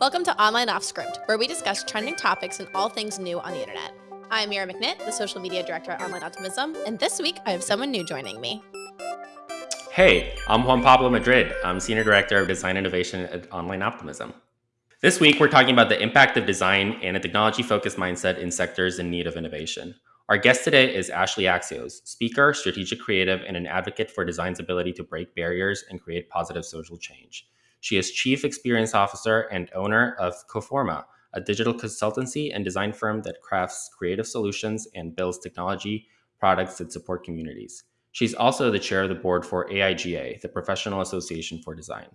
Welcome to Online Off Script, where we discuss trending topics and all things new on the internet. I'm Mira McNitt, the social media director at Online Optimism, and this week I have someone new joining me. Hey, I'm Juan Pablo Madrid. I'm Senior Director of Design Innovation at Online Optimism. This week, we're talking about the impact of design and a technology focused mindset in sectors in need of innovation. Our guest today is Ashleigh Axios, speaker, strategic creative, and an advocate for design's ability to break barriers and create positive social change. She is Chief Experience Officer and owner of Coforma, a digital consultancy and design firm that crafts creative solutions and builds technology products that support communities. She's also the chair of the board for AIGA, the Professional Association for Design.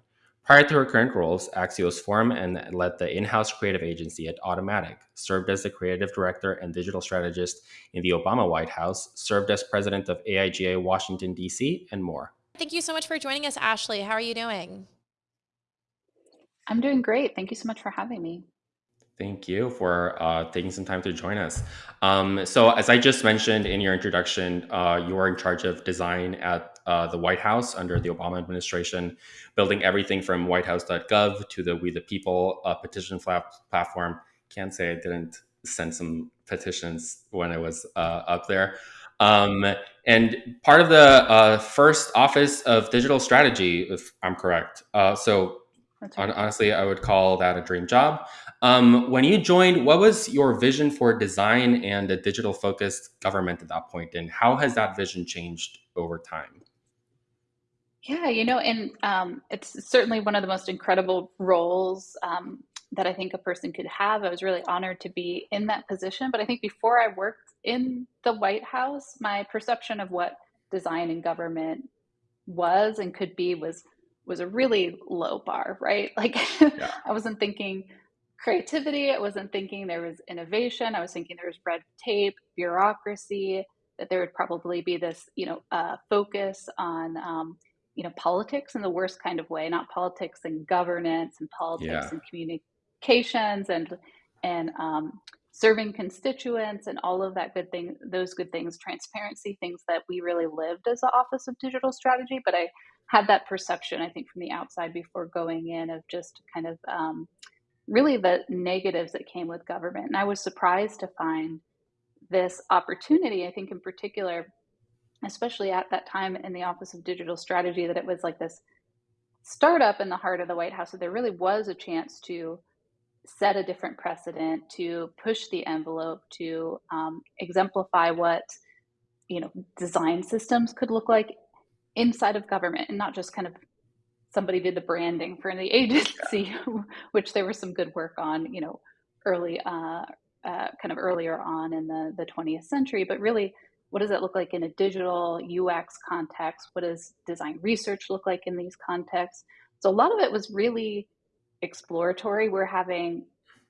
Prior to her current roles, Axios formed and led the in house creative agency at Automattic, served as the creative director and digital strategist in the Obama White House, served as president of AIGA Washington, D.C., and more. Thank you so much for joining us, Ashleigh. How are you doing? I'm doing great. Thank you so much for having me. Thank you for uh, taking some time to join us. Um, so, as I just mentioned in your introduction, uh, you are in charge of design at uh, the White House under the Obama administration, building everything from whitehouse.gov to the We the People uh, petition platform. Can't say I didn't send some petitions when I was uh, up there. Um, and part of the uh, first office of digital strategy, if I'm correct. so, right. honestly, I would call that a dream job. Um, when you joined, what was your vision for design and a digital focused government at that point, and how has that vision changed over time? Yeah, you know, and um, it's certainly one of the most incredible roles um, that I think a person could have. I was really honored to be in that position. But I think before I worked in the White House, my perception of what design and government was and could be was was a really low bar, right? Like yeah. I wasn't thinking creativity, I wasn't thinking there was innovation, I was thinking there was red tape, bureaucracy, that there would probably be this, you know, uh, focus on um, you know politics in the worst kind of way not politics and governance and politics yeah. and communications and and um, serving constituents and all of that good thing those good things transparency things that we really lived as the office of digital strategy but i had that perception i think from the outside before going in of just kind of um, really the negatives that came with government and i was surprised to find this opportunity i think in particular especially at that time in the Office of Digital Strategy, that it was like this startup in the heart of the White House. So there really was a chance to set a different precedent, to push the envelope, to um, exemplify what you know design systems could look like inside of government, and not just kind of somebody did the branding for the agency, which there was some good work on, you know, early, uh, uh, kind of earlier on in the the 20th century, but really what does it look like in a digital UX context? What does design research look like in these contexts? So a lot of it was really exploratory. We're having,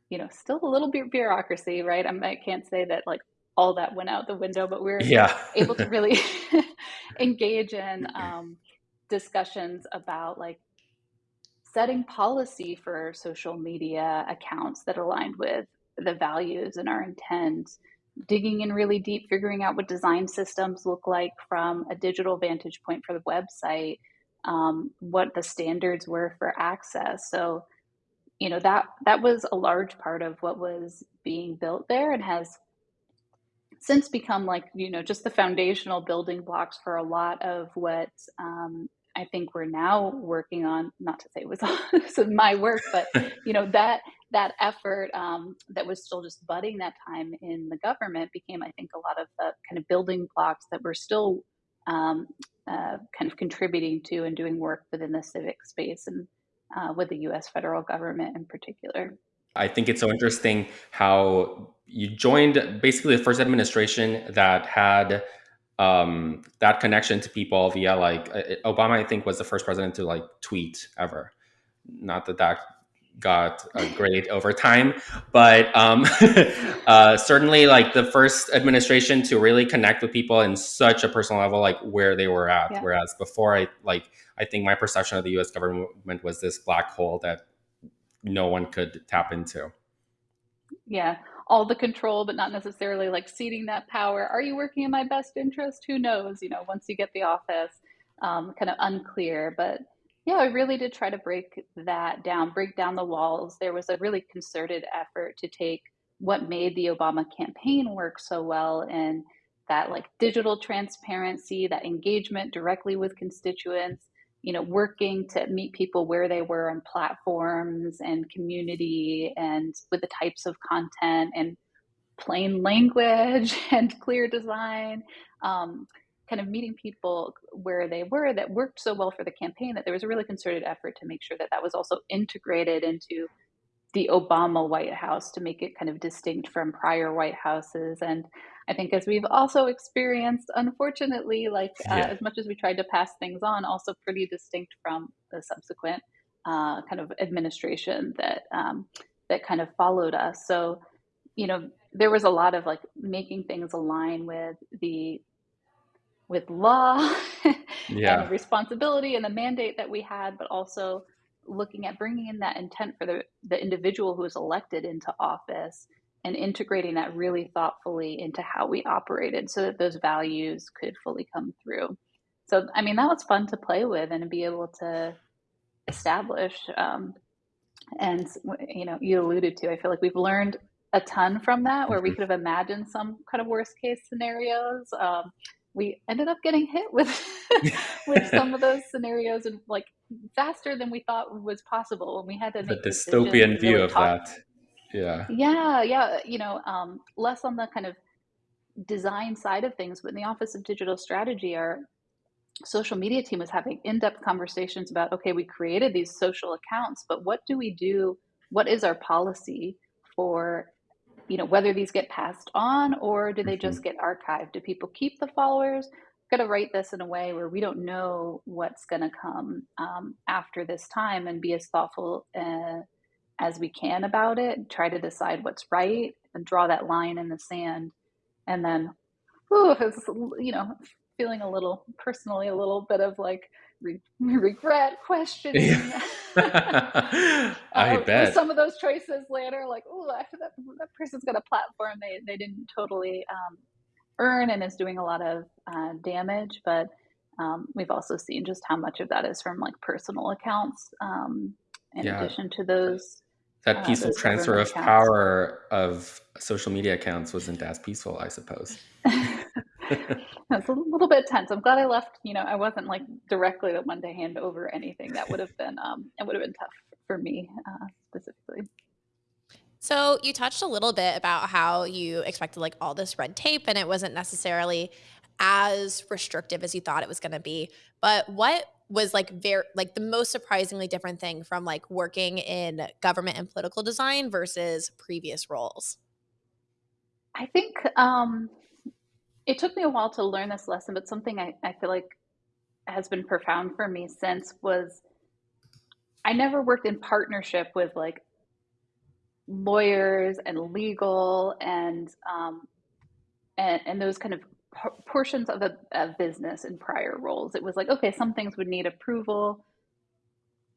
you know, still a little bit bureaucracy, right? I, I can't say that like all that went out the window, but we're yeah. able to really engage in um, discussions about like setting policy for social media accounts that aligned with the values and our intent digging in really deep, figuring out what design systems look like from a digital vantage point for the website, um, what the standards were for access. So, you know that that was a large part of what was being built there, and has since become like you know just the foundational building blocks for a lot of what um, I think we're now working on. Not to say it was, this is my work, but you know that that effort um, that was still just budding that time in the government became, I think, a lot of the kind of building blocks that we're still um, uh, kind of contributing to and doing work within the civic space and uh, with the U.S. federal government in particular. I think it's so interesting how you joined basically the first administration that had um, that connection to people via like uh, Obama. I think was the first president to like tweet ever. Not that that got a grade over time but um, uh, certainly like the first administration to really connect with people in such a personal level like where they were at yeah. whereas before i like i think my perception of the us government was this black hole that no one could tap into yeah all the control but not necessarily like ceding that power. Are you working in my best interest? Who knows? You know once you get the office um, kind of unclear. But Yeah, I really did try to break that down, break down the walls. There was a really concerted effort to take what made the Obama campaign work so well and that like digital transparency, that engagement directly with constituents, you know, working to meet people where they were on platforms and community and with the types of content and plain language and clear design. Um, kind of meeting people where they were that worked so well for the campaign that there was a really concerted effort to make sure that that was also integrated into the Obama White House to make it kind of distinct from prior White Houses. And I think as we've also experienced, unfortunately, like uh, yeah. as much as we tried to pass things on, also pretty distinct from the subsequent uh, kind of administration that um, that kind of followed us. So, you know, there was a lot of like making things align with the with law yeah. and responsibility and the mandate that we had, but also looking at bringing in that intent for the, the individual who is elected into office and integrating that really thoughtfully into how we operated so that those values could fully come through. So, I mean, that was fun to play with and be able to establish. Um, and, you know, you alluded to, I feel like we've learned a ton from that where we mm-hmm. could have imagined some kind of worst case scenarios. Um, we ended up getting hit with with some of those scenarios and like faster than we thought was possible and we had to the dystopian view really of talk. that yeah yeah yeah you know um, less on the kind of design side of things but in the office of digital strategy our social media team was having in-depth conversations about okay we created these social accounts but what do we do what is our policy for you know whether these get passed on or do they just mm-hmm. get archived do people keep the followers got to write this in a way where we don't know what's going to come um, after this time and be as thoughtful uh, as we can about it try to decide what's right and draw that line in the sand. And then whew, you know feeling a little personally a little bit of like re- regret, questioning. I uh, bet. some of those choices later, like, oh, that that person's got a platform. They they didn't totally um, earn and is doing a lot of uh, damage. But um, we've also seen just how much of that is from like personal accounts, um, in yeah. addition to those. That uh, peaceful transfer of accounts. power of social media accounts wasn't as peaceful, I suppose. it's a little bit tense. I'm glad I left. You know, I wasn't like directly the one to hand over anything. That would have been um, it would have been tough for me uh, specifically. So you touched a little bit about how you expected like all this red tape, and it wasn't necessarily as restrictive as you thought it was going to be. But what was like very like the most surprisingly different thing from like working in government and political design versus previous roles? I think um, it took me a while to learn this lesson, but something I, I feel like has been profound for me since was I never worked in partnership with like lawyers and legal and um, and, and those kind of portions of a, a business in prior roles. It was like, okay, some things would need approval.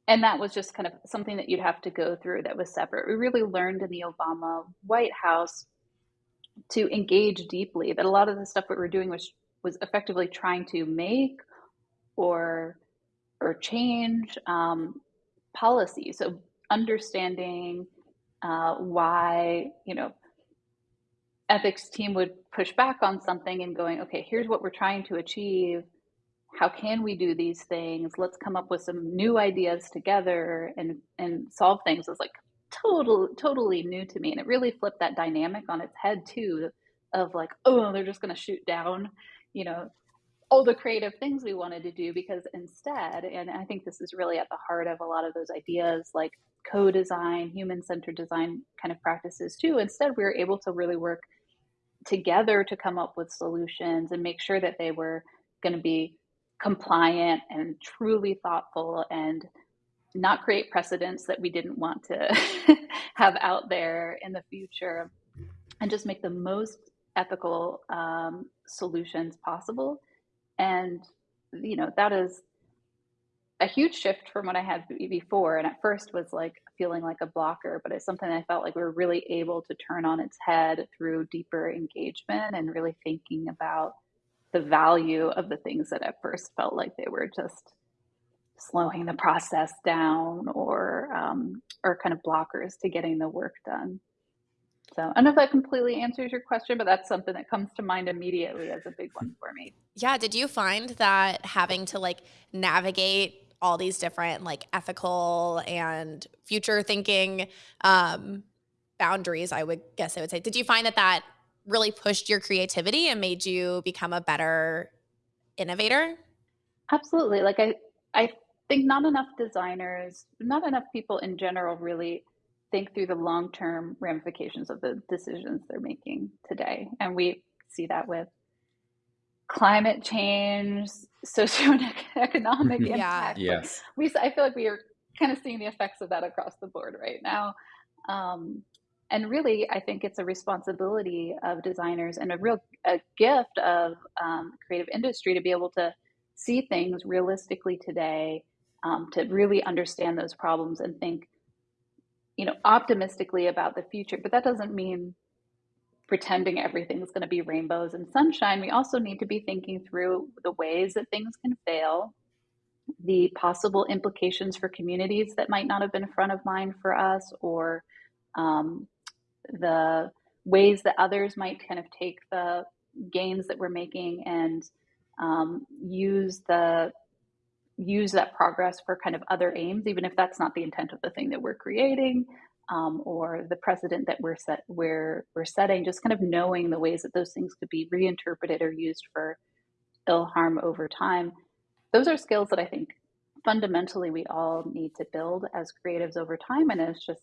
And that was just kind of something that you'd have to go through that was separate. We really learned in the Obama White House to engage deeply that a lot of the stuff that we're doing was was effectively trying to make or or change um, policy so understanding uh, why you know ethics team would push back on something and going okay here's what we're trying to achieve. How can we do these things? Let's come up with some new ideas together and and solve things. It's like total totally new to me. And it really flipped that dynamic on its head too of like oh they're just going to shoot down you know all the creative things we wanted to do. Because instead and i think this is really at the heart of a lot of those ideas like co-design human-centered design kind of practices too. Instead we were able to really work together to come up with solutions and make sure that they were going to be compliant and truly thoughtful and not create precedents that we didn't want to have out there in the future and just make the most ethical um, solutions possible. And you know that is a huge shift from what i had before and at first was like feeling like a blocker but it's something i felt like we were really able to turn on its head through deeper engagement and really thinking about the value of the things that at first felt like they were just slowing the process down or um, or kind of blockers to getting the work done. So I don't know if that completely answers your question, but that's something that comes to mind immediately as a big one for me. Yeah. Did you find that having to like navigate all these different like ethical and future thinking um, boundaries, I would guess I would say, did you find that that really pushed your creativity and made you become a better innovator? Absolutely. Like I, I think not enough designers, not enough people in general really think through the long-term ramifications of the decisions they're making today. And we see that with climate change, socioeconomic Yeah. impact. Like Yes. we, I feel like we are kind of seeing the effects of that across the board right now. Um, and really, I think it's a responsibility of designers and a real a gift of um, creative industry to be able to see things realistically today, um, to really understand those problems and think, you know, optimistically about the future. But that doesn't mean pretending everything's going to be rainbows and sunshine. We also need to be thinking through the ways that things can fail, the possible implications for communities that might not have been front of mind for us, or um, the ways that others might kind of take the gains that we're making and um, use the use that progress for kind of other aims, even if that's not the intent of the thing that we're creating um, or the precedent that we're set we're we're setting. Just kind of knowing the ways that those things could be reinterpreted or used for ill harm over time. Those are skills that I think fundamentally we all need to build as creatives over time, and as just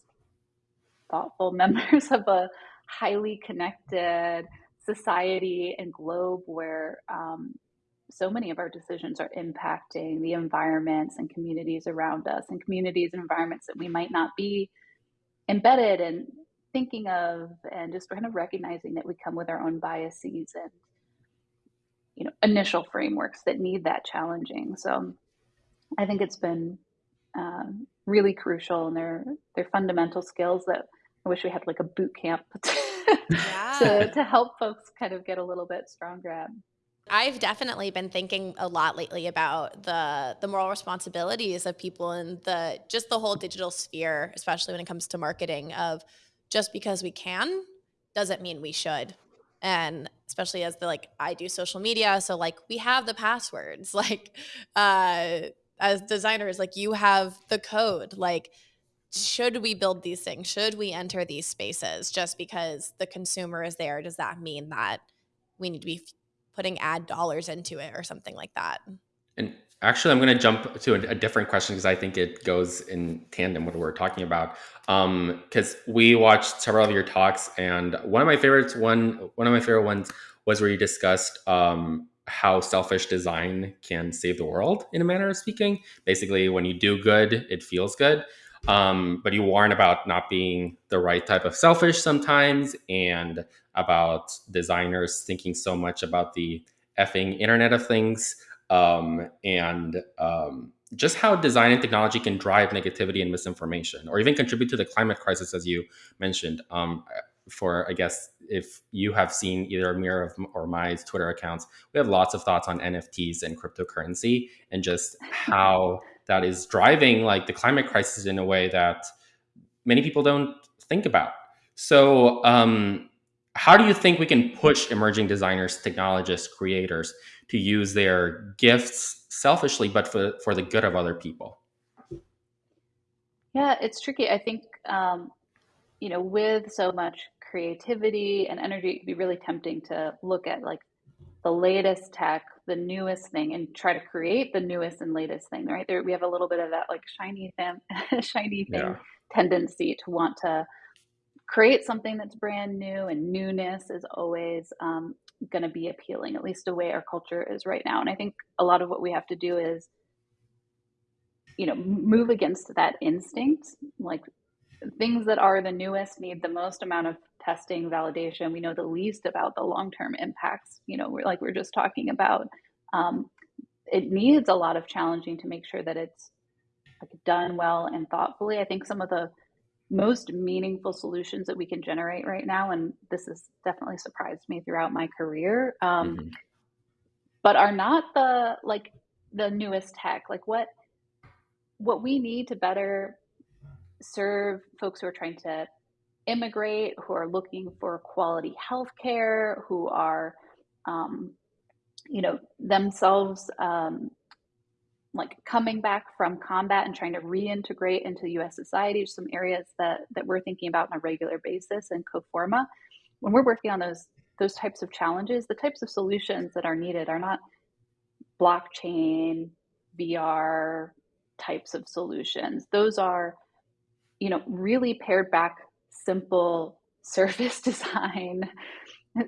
thoughtful members of a highly connected society and globe where um, so many of our decisions are impacting the environments and communities around us and communities and environments that we might not be embedded and thinking of and just kind of recognizing that we come with our own biases and you know initial frameworks that need that challenging so i think it's been um, really crucial and they're they're fundamental skills that i wish we had like a boot camp Yeah. to, to help folks kind of get a little bit stronger at I've definitely been thinking a lot lately about the the moral responsibilities of people in the just the whole digital sphere, especially when it comes to marketing of just because we can doesn't mean we should. And especially as the like I do social media, so like we have the passwords. Like uh as designers, like you have the code. Like should we build these things? Should we enter these spaces just because the consumer is there? Does that mean that we need to be putting ad dollars into it or something like that. And actually, I'm going to jump to a, a different question because I think it goes in tandem with what we're talking about. Because um, we watched several of your talks, and one of my favorites, one one of my favorite ones, was where you discussed um, how selfish design can save the world, in a manner of speaking. Basically, when you do good, it feels good. Um, but you warn about not being the right type of selfish sometimes, and about designers thinking so much about the effing Internet of Things, um, and um, just how design and technology can drive negativity and misinformation, or even contribute to the climate crisis, as you mentioned. Um, for I guess if you have seen either Mira or my Twitter accounts, we have lots of thoughts on NFTs and cryptocurrency, and just how that is driving like the climate crisis in a way that many people don't think about. So, um, how do you think we can push emerging designers, technologists, creators to use their gifts selfishly, but for, for the good of other people? Yeah, it's tricky. I think, um, you know, with so much creativity and energy, it can be really tempting to look at like the latest tech, the newest thing, and try to create the newest and latest thing, right? There, we have a little bit of that like shiny thing, shiny thing yeah. tendency to want to create something that's brand new and newness is always um, going to be appealing at least the way our culture is right now. And i think a lot of what we have to do is you know move against that instinct. Like things that are the newest need the most amount of testing validation. We know the least about the long-term impacts you know we're like we're just talking about. Um, it needs a lot of challenging to make sure that it's like done well and thoughtfully. I think some of the most meaningful solutions that we can generate right now and this has definitely surprised me throughout my career um, mm-hmm. but are not the like the newest tech like what what we need to better serve folks who are trying to immigrate, who are looking for quality health care, who are, um, you know, themselves um, like coming back from combat and trying to reintegrate into U.S. society. Some areas that that we're thinking about on a regular basis in Coforma. When we're working on those those types of challenges, the types of solutions that are needed are not blockchain, VR types of solutions. Those are, you know, really pared back, simple service design,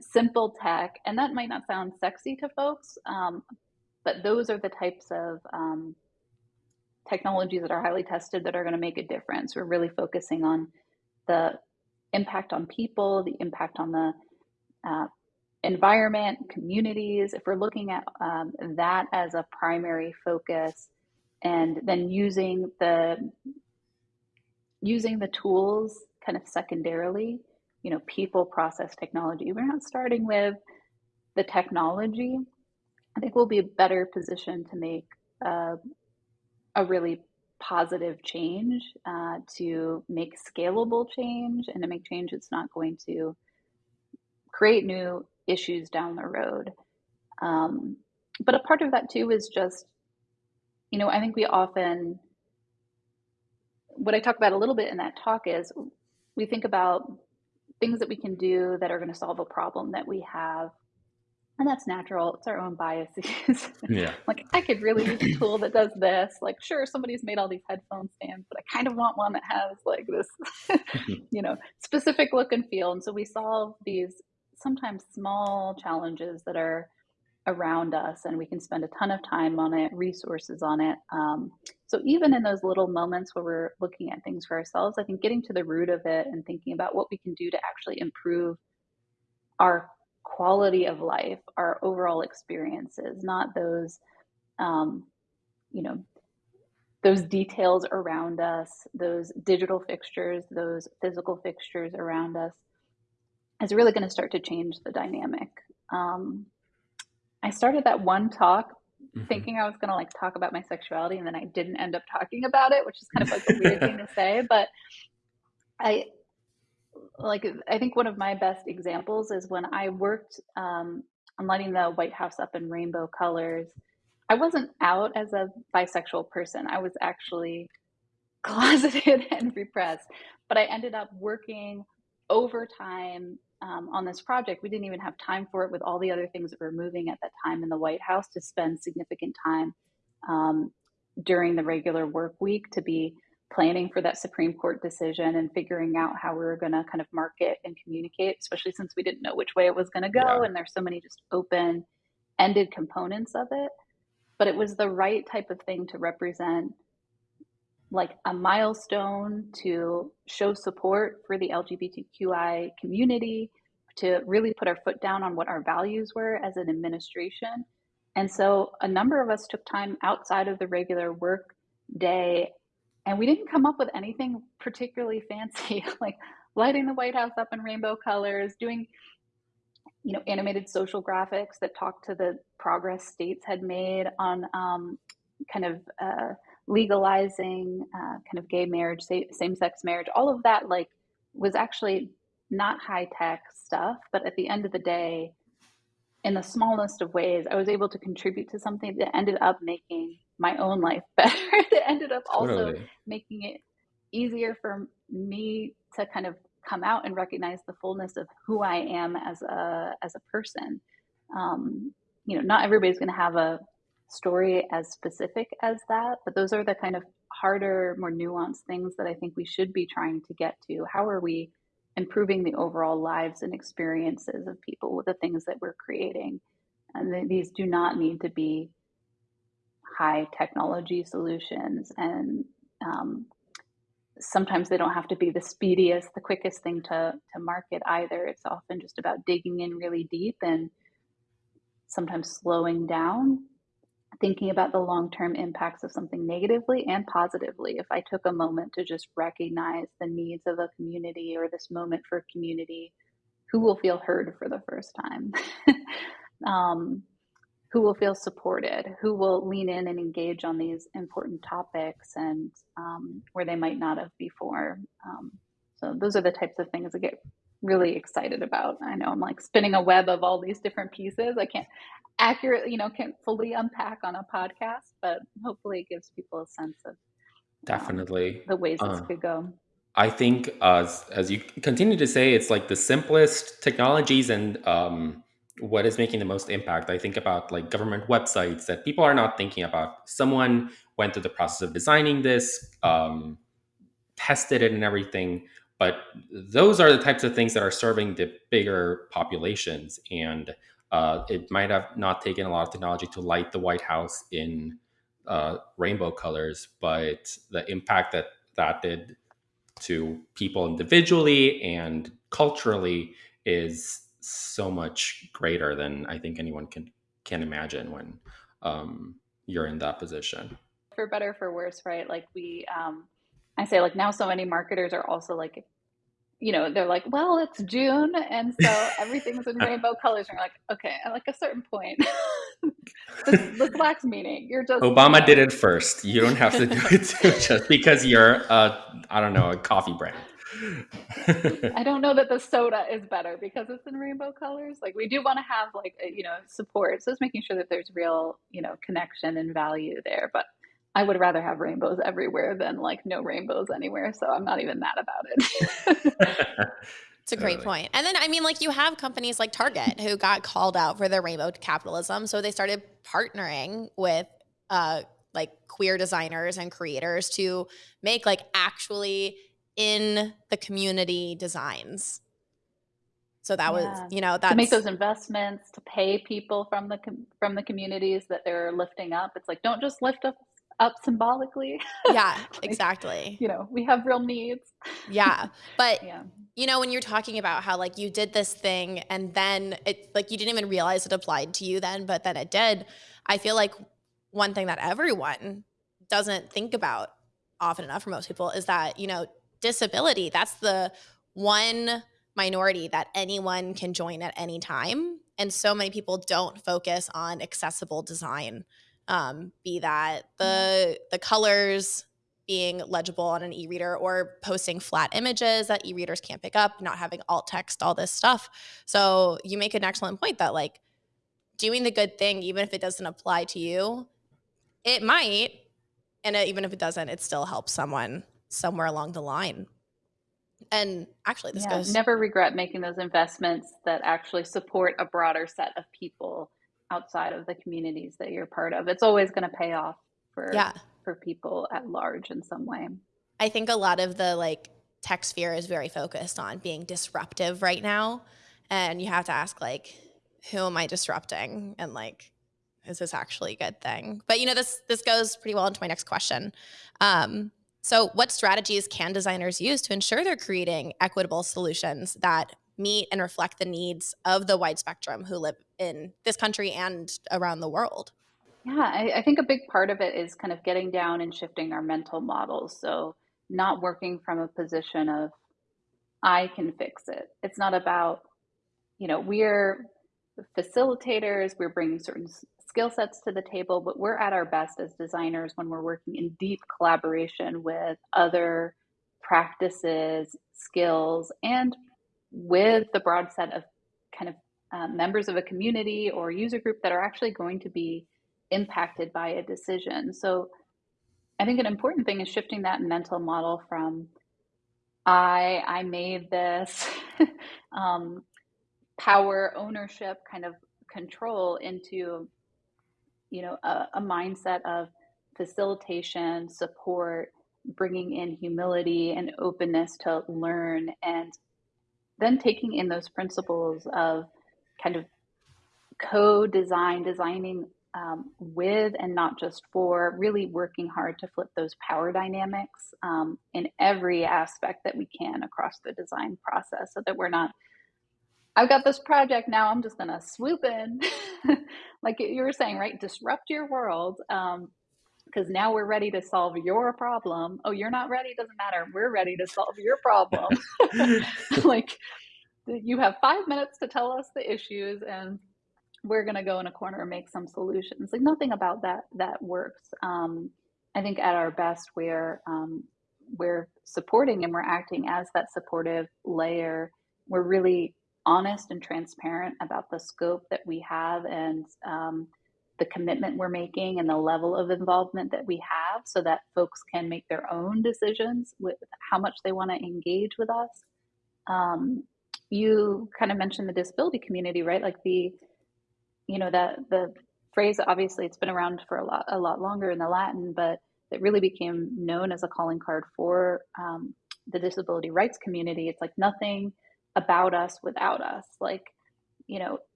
simple tech, and that might not sound sexy to folks, um, but those are the types of um, technologies that are highly tested that are going to make a difference. We're really focusing on the impact on people, the impact on the uh, environment, communities. If we're looking at um, that as a primary focus, and then using the using the tools kind of secondarily, you know, people, process, technology. We're not starting with the technology I think we'll be a better position to make uh, a really positive change, uh, to make scalable change, and to make change that's not going to create new issues down the road. Um, but a part of that too is just, you know, I think we often, what I talk about a little bit in that talk is we think about things that we can do that are going to solve a problem that we have and that's natural. It's our own biases. Yeah. like I could really use a tool that does this. Like, sure, somebody's made all these headphone stands, but I kind of want one that has like this, you know, specific look and feel. And so we solve these sometimes small challenges that are around us, and we can spend a ton of time on it, resources on it. Um, so even in those little moments where we're looking at things for ourselves, I think getting to the root of it and thinking about what we can do to actually improve our quality of life, our overall experiences, not those, um, you know, those details around us, those digital fixtures, those physical fixtures around us, is really going to start to change the dynamic. Um, I started that one talk mm-hmm. thinking I was going to like talk about my sexuality, and then I didn't end up talking about it, which is kind of like a weird thing to say. But I like I think one of my best examples is when I worked um, on lighting the White House up in rainbow colors. I wasn't out as a bisexual person. I was actually closeted and repressed, but I ended up working overtime um, on this project. We didn't even have time for it with all the other things that were moving at that time in the White House to spend significant time um, during the regular work week to be planning for that Supreme Court decision and figuring out how we were going to kind of market and communicate, especially since we didn't know which way it was going to go. Yeah. And there's so many just open ended components of it. But it was the right type of thing to represent like a milestone to show support for the LGBTQI community, to really put our foot down on what our values were as an administration. And so a number of us took time outside of the regular work day and we didn't come up with anything particularly fancy, like lighting the White House up in rainbow colors, doing you know animated social graphics that talked to the progress states had made on um, kind of uh, legalizing uh, kind of gay marriage, same-sex marriage. All of that like was actually not high tech stuff, but at the end of the day, in the smallest of ways, I was able to contribute to something that ended up making my own life better. it ended up also totally. making it easier for me to kind of come out and recognize the fullness of who I am as a as a person. Um, you know, not everybody's going to have a story as specific as that, but those are the kind of harder, more nuanced things that I think we should be trying to get to. How are we improving the overall lives and experiences of people with the things that we're creating? And these do not need to be high technology solutions and um, sometimes they don't have to be the speediest the quickest thing to to market either. It's often just about digging in really deep and sometimes slowing down thinking about the long-term impacts of something negatively and positively. If i took a moment to just recognize the needs of a community or this moment for a community who will feel heard for the first time? Um, who will feel supported, who will lean in and engage on these important topics and um, where they might not have before. Um, so those are the types of things I get really excited about. I know I'm like spinning a web of all these different pieces. I can't accurately, you know, can't fully unpack on a podcast, but hopefully it gives people a sense of um, definitely um, the ways uh, this could go. I think as as you continue to say, it's like the simplest technologies and um, what is making the most impact. I think about like government websites that people are not thinking about. Someone went through the process of designing this, um, tested it and everything, but those are the types of things that are serving the bigger populations. And uh, it might have not taken a lot of technology to light the White House in uh, rainbow colors, but the impact that that did to people individually and culturally is so much greater than I think anyone can can imagine when um, you're in that position. For better, for worse, right? Like we, um, I say, like now, so many marketers are also like, you know, they're like, well, it's June, and so everything's in rainbow colors, and you're like, okay, at like a certain point, this, this lacks meaning. You're just Obama you know. did it first. You don't have to do it too, just because you're, a, I don't know, a coffee brand. I don't know that the soda is better because it's in rainbow colors. Like we do want to have like you know support, so it's making sure that there's real you know connection and value there. But I would rather have rainbows everywhere than like no rainbows anywhere. So I'm not even mad about it. It's a great point. And then, I mean, like you have companies like Target who got called out for their rainbow capitalism. So they started partnering with uh, like queer designers and creators to make like actually in the community designs. So that yeah. was, you know, that make those investments, to pay people from the from the communities that they're lifting up. It's like don't just lift up up symbolically. Yeah, like, exactly. You know, we have real needs. Yeah. But yeah. you know, when you're talking about how like you did this thing and then it like you didn't even realize it applied to you then, but then it did. I feel like one thing that everyone doesn't think about often enough for most people is that, you know, disability, that's the one minority that anyone can join at any time. And so many people don't focus on accessible design. Um, be that the the colors being legible on an e-reader or posting flat images that e-readers can't pick up, not having alt text, all this stuff. So you make an excellent point that like doing the good thing, even if it doesn't apply to you, it might, and even if it doesn't, it still helps someone somewhere along the line. And actually, this yeah, goes. Never regret making those investments that actually support a broader set of people outside of the communities that you're part of. It's always going to pay off for yeah. for people at large in some way. I think a lot of the like tech sphere is very focused on being disruptive right now, and you have to ask like, who am I disrupting, and like, is this actually a good thing? But you know, this this goes pretty well into my next question. Um, so, what strategies can designers use to ensure they're creating equitable solutions that meet and reflect the needs of the wide spectrum who live in this country and around the world? Yeah, I, I think a big part of it is kind of getting down and shifting our mental models. So, not working from a position of, I can fix it. It's not about, you know, we're facilitators, we're bringing certain skill sets to the table, but we're at our best as designers when we're working in deep collaboration with other practices, skills, and with the broad set of kind of uh, members of a community or user group that are actually going to be impacted by a decision. So I think an important thing is shifting that mental model from I I made this um, power ownership kind of control into you know, a, a mindset of facilitation, support, bringing in humility and openness to learn, and then taking in those principles of kind of co-design, designing um, with and not just for, really working hard to flip those power dynamics um, in every aspect that we can across the design process, so that we're not I've got this project now. I'm just going to swoop in, like you were saying, right? Disrupt your world. Um, because now we're ready to solve your problem. Oh, you're not ready? Doesn't matter. We're ready to solve your problem. like you have five minutes to tell us the issues and we're going to go in a corner and make some solutions. Like nothing about that that works. Um, I think at our best, we're um, we're supporting and we're acting as that supportive layer. We're really honest and transparent about the scope that we have and um, the commitment we're making and the level of involvement that we have so that folks can make their own decisions with how much they want to engage with us. Um, you kind of mentioned the disability community, right? Like the, you know, that the phrase, obviously it's been around for a lot, a lot longer in the Latin, but it really became known as a calling card for um, the disability rights community. It's like nothing about us without us. Like, you know,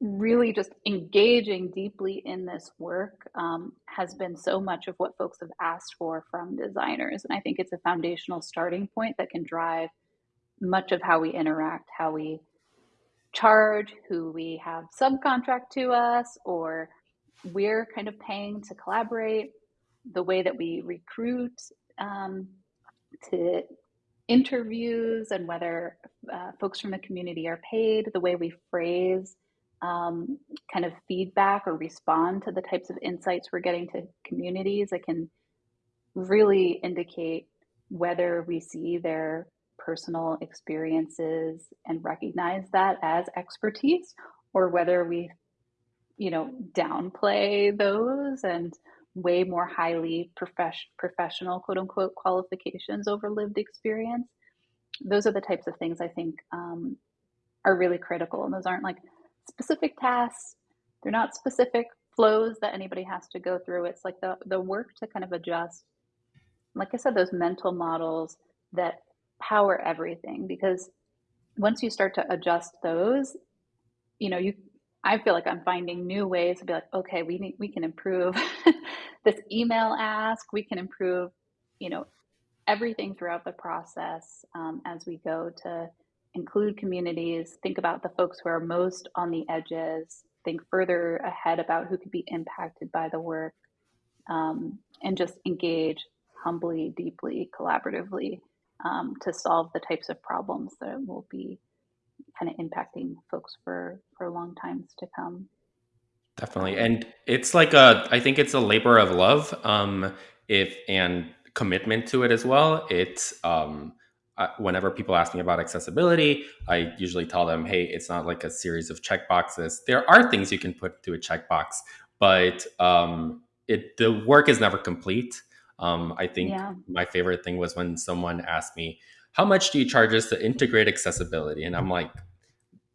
really just engaging deeply in this work um, has been so much of what folks have asked for from designers. And I think it's a foundational starting point that can drive much of how we interact, how we charge, who we have subcontract to us, or we're kind of paying to collaborate, the way that we recruit um, to interviews and whether uh, folks from the community are paid, the way we phrase um, kind of feedback or respond to the types of insights we're getting to communities it can really indicate whether we see their personal experiences and recognize that as expertise or whether we you know downplay those and way more highly profession, professional quote unquote qualifications over lived experience those are the types of things i think um, are really critical and those aren't like specific tasks. They're not specific flows that anybody has to go through. It's like the, the work to kind of adjust, like I said, those mental models that power everything. Because once you start to adjust those, you know, you I feel like I'm finding new ways to be like, okay, we need we can improve this email ask, we can improve, you know, everything throughout the process um, as we go to include communities, think about the folks who are most on the edges, think further ahead about who could be impacted by the work, um, and just engage humbly, deeply, collaboratively um, to solve the types of problems that will be kind of impacting folks for for long times to come. Definitely, and it's like a I think it's a labor of love, um, if and commitment to it as well. It's um, whenever people ask me about accessibility, I usually tell them, hey, it's not like a series of checkboxes. There are things you can put to a checkbox, but um, it the work is never complete. Um, I think yeah. my favorite thing was when someone asked me, how much do you charge us to integrate accessibility? And I'm like,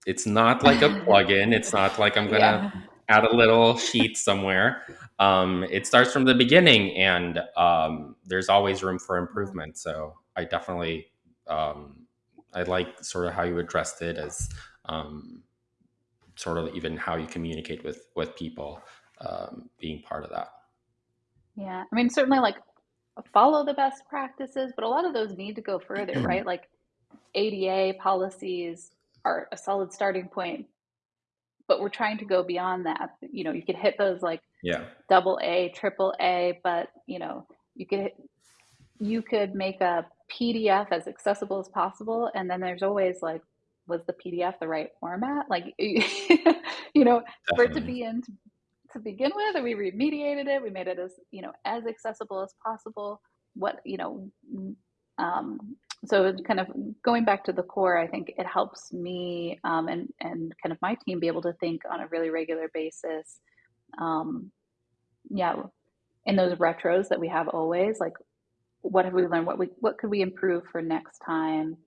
it's not like a plugin. It's not like I'm going to yeah. add a little sheet somewhere. Um, it starts from the beginning and um, there's always room for improvement. So I definitely um, I like sort of how you addressed it as um, sort of even how you communicate with with people um, being part of that. Yeah, I mean certainly like follow the best practices, but a lot of those need to go further, mm-hmm. right? Like ADA policies are a solid starting point, but we're trying to go beyond that. You know, you could hit those like yeah double A, triple A, but you know you could you could make a PDF as accessible as possible. And then there's always like, was the PDF the right format? Like, you know, Definitely. for it to be in to, begin with, and we remediated it. We made it as, you know, as accessible as possible. What, you know, um, so kind of going back to the core, I think it helps me um, and, and kind of my team be able to think on a really regular basis. Um, yeah, in those retros that we have always, like what have we learned? What we what could we improve for next time?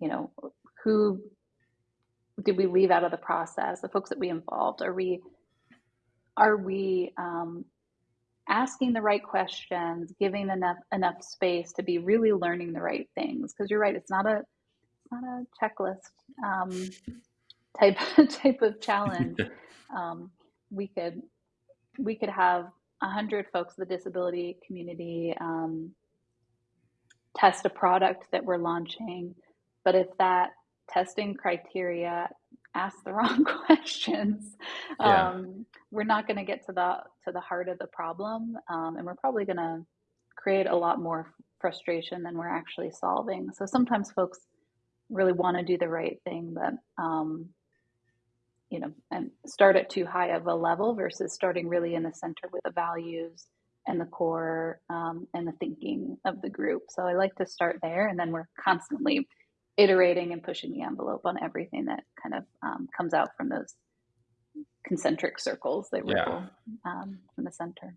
You know, who did we leave out of the process? The folks that we involved are we are we um, asking the right questions, giving enough enough space to be really learning the right things? Because you're right, it's not a it's not a checklist um, type type of challenge. um, we could we could have a hundred folks, the disability community, um, test a product that we're launching. But if that testing criteria asks the wrong questions, yeah. um, we're not going to get to the to the heart of the problem, um, and we're probably going to create a lot more frustration than we're actually solving. So sometimes folks really want to do the right thing, but um, you know, and start at too high of a level versus starting really in the center with the values and the core um, and the thinking of the group. So I like to start there, and then we're constantly iterating and pushing the envelope on everything that kind of um, comes out from those concentric circles that ripple yeah. um, from the center.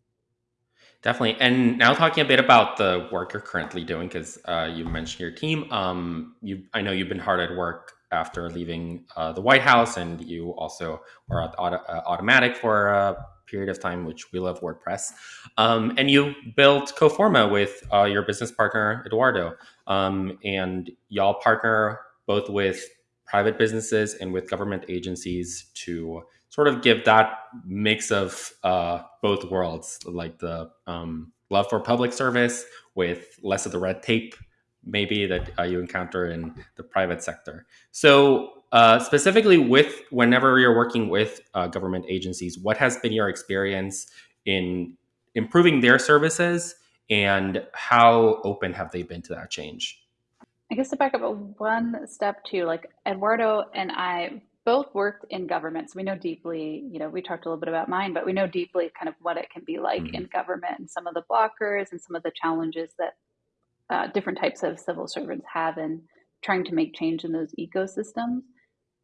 Definitely. And now talking a bit about the work you're currently doing, because uh, you mentioned your team. Um, you, I know you've been hard at work after leaving uh, the White House, and you also were at Auto, uh, Automattic for a period of time, which we love WordPress. Um, and you built Coforma with uh, your business partner Eduardo, um, and y'all partner both with private businesses and with government agencies to sort of give that mix of uh, both worlds, like the um, love for public service with less of the red tape, maybe that uh, you encounter in the private sector. So, uh, specifically, with whenever you're working with uh, government agencies, what has been your experience in improving their services, and how open have they been to that change? I guess to back up one step too, like Eduardo and I both worked in government, so we know deeply. You know, we talked a little bit about mine, but we know deeply kind of what it can be like mm-hmm. in government and some of the blockers and some of the challenges that uh, different types of civil servants have in trying to make change in those ecosystems.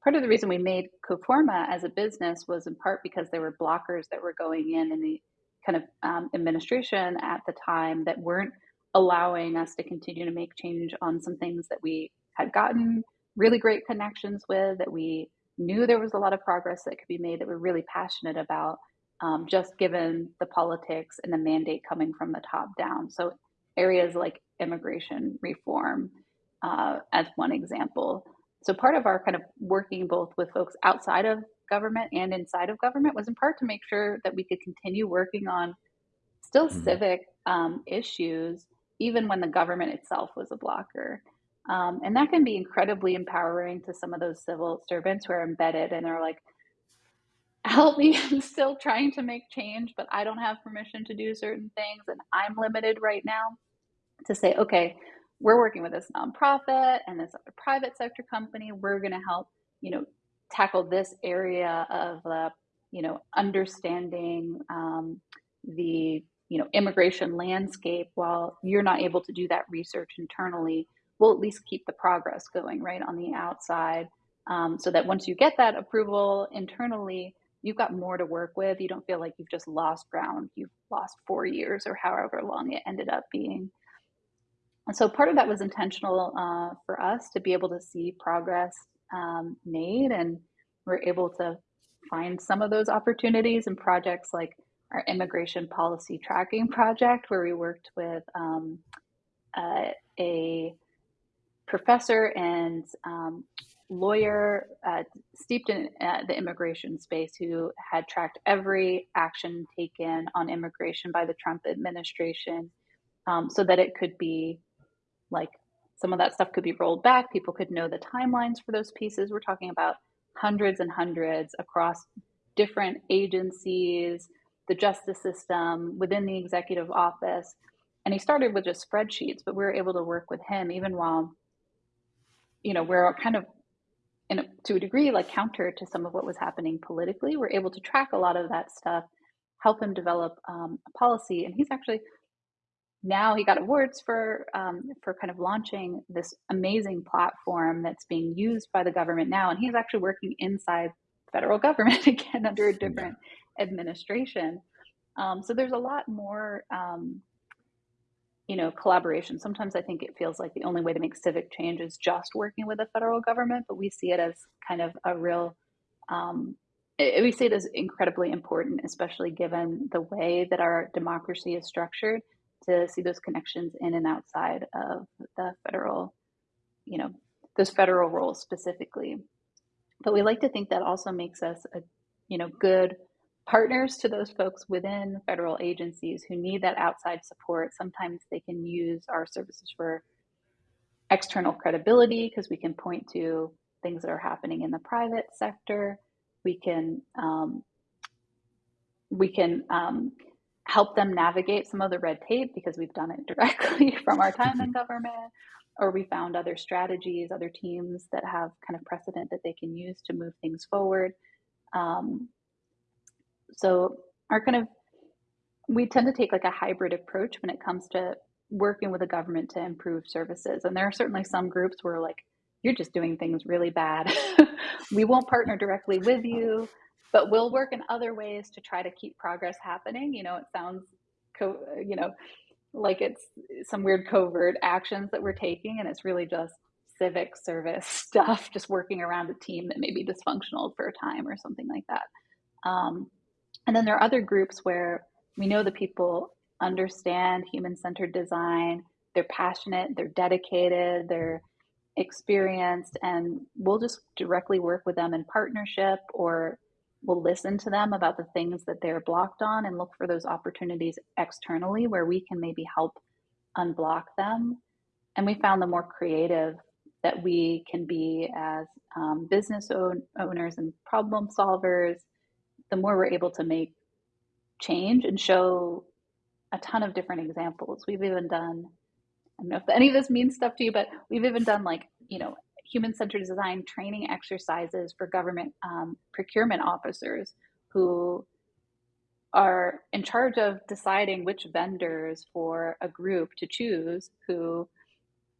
Part of the reason we made Coforma as a business was in part because there were blockers that were going in in the kind of um, administration at the time that weren't allowing us to continue to make change on some things that we had gotten really great connections with that we knew there was a lot of progress that could be made that we're really passionate about, um, just given the politics and the mandate coming from the top down. So, areas like immigration reform, uh, as one example. So, part of our kind of working both with folks outside of government and inside of government was in part to make sure that we could continue working on still mm-hmm. civic um, issues, even when the government itself was a blocker. Um, and that can be incredibly empowering to some of those civil servants who are embedded and they're like, help me, I'm still trying to make change, but I don't have permission to do certain things. And I'm limited right now to say, okay, we're working with this nonprofit and this other private sector company. We're going to help, you know, tackle this area of the, you know, understanding um, the, you know, immigration landscape. While you're not able to do that research internally we'll at least keep the progress going right on the outside um, so that once you get that approval internally you've got more to work with. You don't feel like you've just lost ground. You've lost four years or however long it ended up being and so part of that was intentional uh, for us to be able to see progress um, made and we're able to find some of those opportunities and projects like our immigration policy tracking project where we worked with um, uh, a professor and um, lawyer uh, steeped in uh, the immigration space who had tracked every action taken on immigration by the Trump administration um, so that it could be like some of that stuff could be rolled back. People could know the timelines for those pieces. We're talking about hundreds and hundreds across different agencies, the justice system, within the executive office. And he started with just spreadsheets, but we were able to work with him even while you know, we're kind of in a, to a degree like counter to some of what was happening politically. We're able to track a lot of that stuff, help him develop um, a policy, and he's actually now he got awards for um, for kind of launching this amazing platform that's being used by the government now, and he's actually working inside federal government again under a different administration. Um, so there's a lot more um, you know, collaboration. Sometimes I think it feels like the only way to make civic change is just working with the federal government, but we see it as kind of a real, um, it, we see it as incredibly important, especially given the way that our democracy is structured, to see those connections in and outside of the federal, you know, those federal roles specifically. But we like to think that also makes us a, you know, good partners to those folks within federal agencies who need that outside support. Sometimes they can use our services for external credibility because we can point to things that are happening in the private sector. We can um, we can um, help them navigate some of the red tape because we've done it directly from our time in government, or we found other strategies, other teams that have kind of precedent that they can use to move things forward. Um, so our kind of we tend to take like a hybrid approach when it comes to working with the government to improve services. And there are certainly some groups where like you're just doing things really bad. we won't partner directly with you, but we'll work in other ways to try to keep progress happening. You know, it sounds, co- you know, like it's some weird covert actions that we're taking, and it's really just civic service stuff, just working around a team that may be dysfunctional for a time or something like that. Um, and then there are other groups where we know the people understand human centered design, they're passionate, they're dedicated, they're experienced, and we'll just directly work with them in partnership or we'll listen to them about the things that they're blocked on and look for those opportunities externally where we can maybe help unblock them. And we found the more creative that we can be as um, business own- owners and problem solvers, the more we're able to make change and show a ton of different examples. We've even done, I don't know if any of this means stuff to you, but we've even done like, you know, human centered design training exercises for government um, procurement officers who are in charge of deciding which vendors for a group to choose who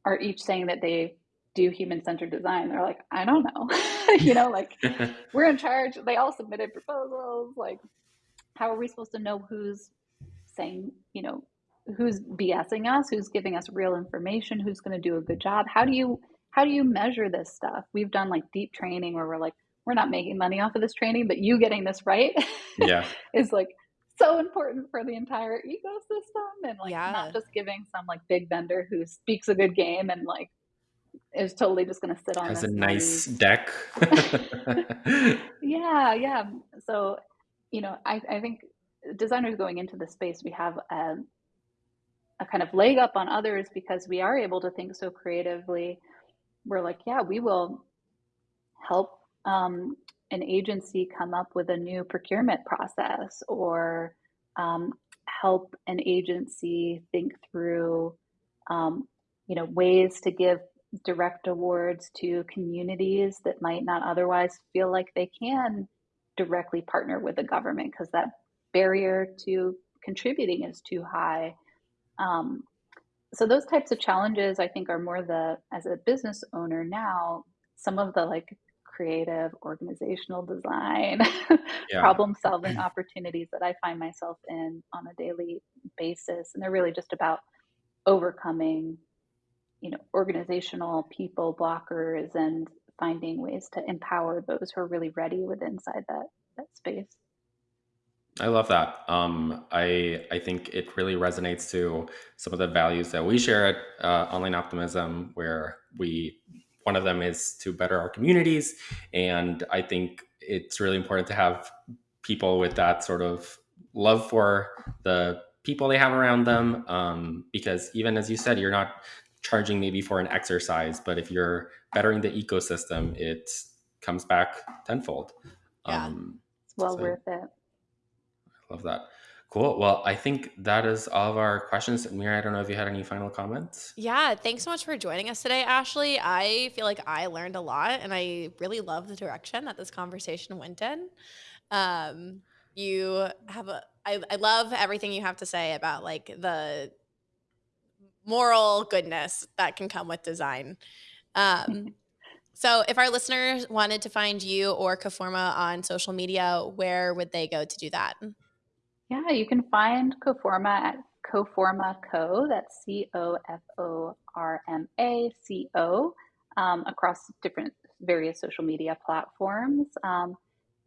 are each saying that they do human centered design. They're like, I don't know. you know, like we're in charge. They all submitted proposals. Like, how are we supposed to know who's saying, you know, who's BSing us, who's giving us real information, who's going to do a good job? How do you how do you measure this stuff? We've done like deep training where we're like, we're not making money off of this training, but you getting this right yeah. is like so important for the entire ecosystem and like yeah. not just giving some like big vendor who speaks a good game and like is totally just going to sit on has a nice deck. yeah, yeah. So, you know, I, I think designers going into the space, we have a, a kind of leg up on others because we are able to think so creatively we're like, yeah, we will help um, an agency come up with a new procurement process or um, help an agency think through, um, you know, ways to give direct awards to communities that might not otherwise feel like they can directly partner with the government because that barrier to contributing is too high. Um, so those types of challenges i think are more the as a business owner now some of the like creative organizational design yeah. problem solving opportunities that i find myself in on a daily basis and they're really just about overcoming you know organizational people blockers and finding ways to empower those who are really ready with inside that that space I love that. Um, I I think it really resonates to some of the values that we share at uh, Online Optimism, where we one of them is to better our communities, and I think it's really important to have people with that sort of love for the people they have around them, um, because even as you said, you're not charging maybe for an exercise, but if you're bettering the ecosystem, it comes back tenfold. Yeah. Um, it's well so, worth it. Love that. Cool. Well, I think that is all of our questions. Mira, I don't know if you had any final comments. Yeah, thanks so much for joining us today, Ashleigh. I feel like I learned a lot and I really love the direction that this conversation went in. Um, you have a, I, I love everything you have to say about like the moral goodness that can come with design. Um, so, if our listeners wanted to find you or Coforma on social media, where would they go to do that? Yeah, you can find Coforma at Coforma Co. That's C O F O R M A C O um, across different various social media platforms. Um,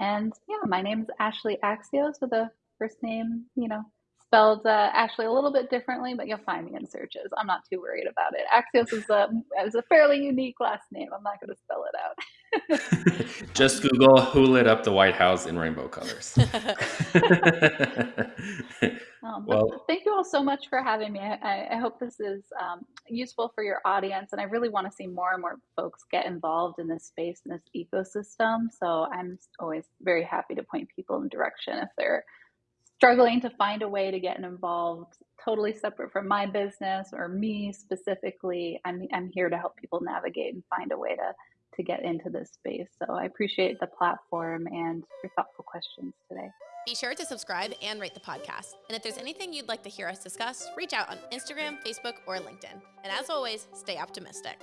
and yeah, my name is Ashleigh Axios with a first name, you know, spelled uh, actually a little bit differently, but you'll find me in searches. I'm not too worried about it. Axios is a, is a fairly unique last name. I'm not going to spell it out. Just Google who lit up the White House in rainbow colors. um, well, thank you all so much for having me. I, I hope this is um, useful for your audience, and I really want to see more and more folks get involved in this space and this ecosystem. So I'm always very happy to point people in direction if they're struggling to find a way to get involved totally separate from my business or me specifically i'm, I'm here to help people navigate and find a way to to get into this space. So I appreciate the platform and your thoughtful questions today. Be sure to subscribe and rate the podcast. And if there's anything you'd like to hear us discuss, reach out on Instagram, Facebook, or LinkedIn. And as always, stay optimistic.